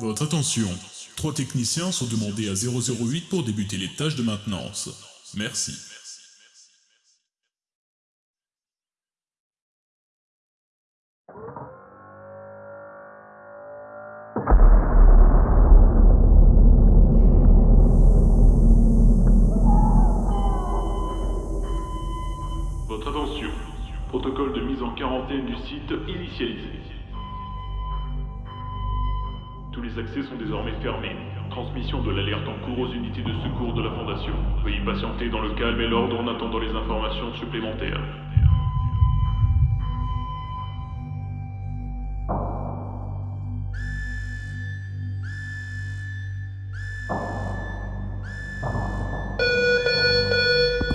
Votre attention, trois techniciens sont demandés à 008 pour débuter les tâches de maintenance. Merci. Votre attention. Protocole de mise en quarantaine du site initialisé. Tous les accès sont désormais fermés. Transmission de l'alerte en cours aux unités de secours de la Fondation. Veuillez patienter dans le calme et l'ordre en attendant les informations supplémentaires.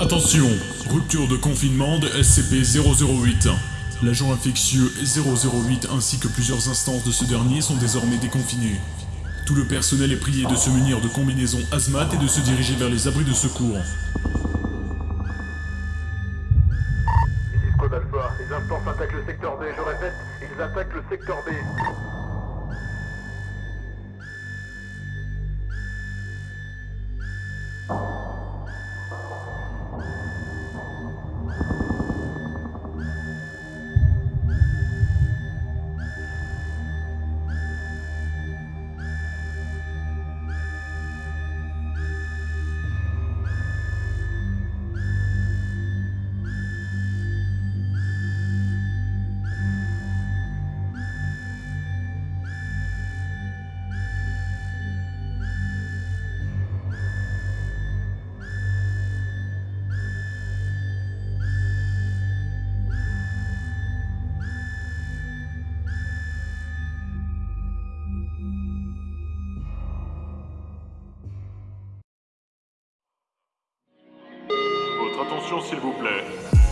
Attention, rupture de confinement de SCP-008. L'agent infectieux 008 ainsi que plusieurs instances de ce dernier sont désormais déconfinés. Tout le personnel est prié de se munir de combinaisons hazmat et de se diriger vers les abris de secours. Attention s'il vous plaît.